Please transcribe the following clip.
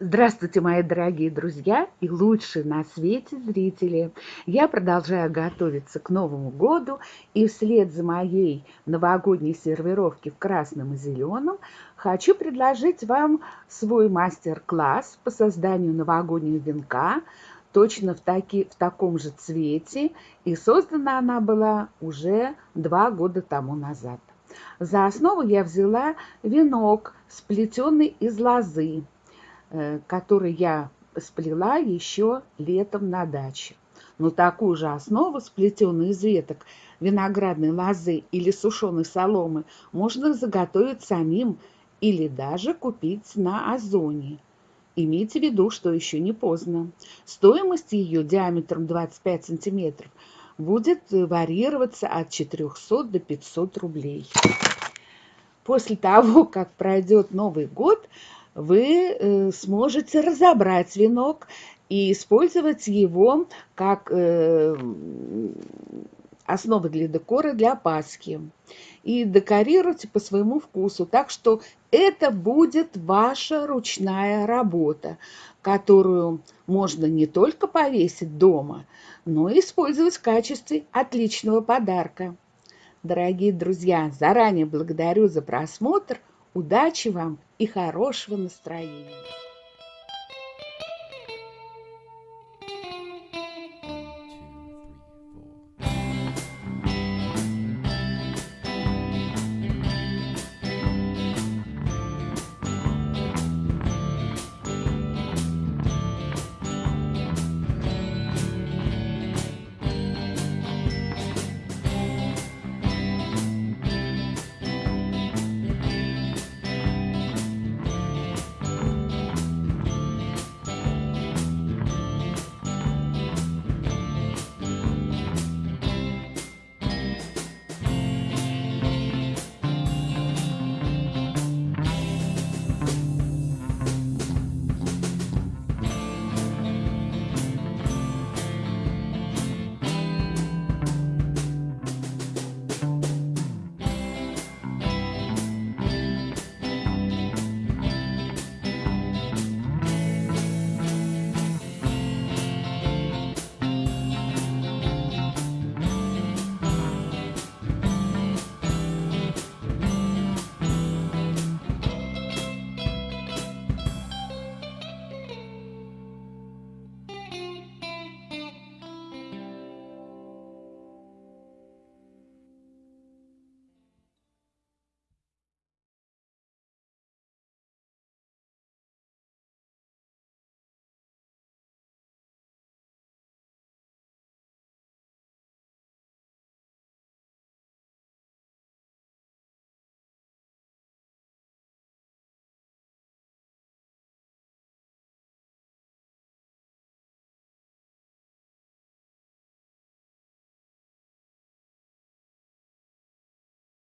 Здравствуйте, мои дорогие друзья и лучшие на свете зрители! Я продолжаю готовиться к Новому году и вслед за моей новогодней сервировки в красном и зеленом хочу предложить вам свой мастер-класс по созданию новогоднего венка точно в, таки, в таком же цвете и создана она была уже два года тому назад. За основу я взяла венок, сплетенный из лозы который я сплела еще летом на даче. Но такую же основу, сплетенную из веток виноградной лозы или сушеной соломы, можно заготовить самим или даже купить на Озоне. Имейте в виду, что еще не поздно. Стоимость ее диаметром 25 сантиметров будет варьироваться от 400 до 500 рублей. После того, как пройдет Новый год, вы э, сможете разобрать венок и использовать его как э, основы для декора для Пасхи. И декорируйте по своему вкусу. Так что это будет ваша ручная работа, которую можно не только повесить дома, но и использовать в качестве отличного подарка. Дорогие друзья, заранее благодарю за просмотр. Удачи вам и хорошего настроения!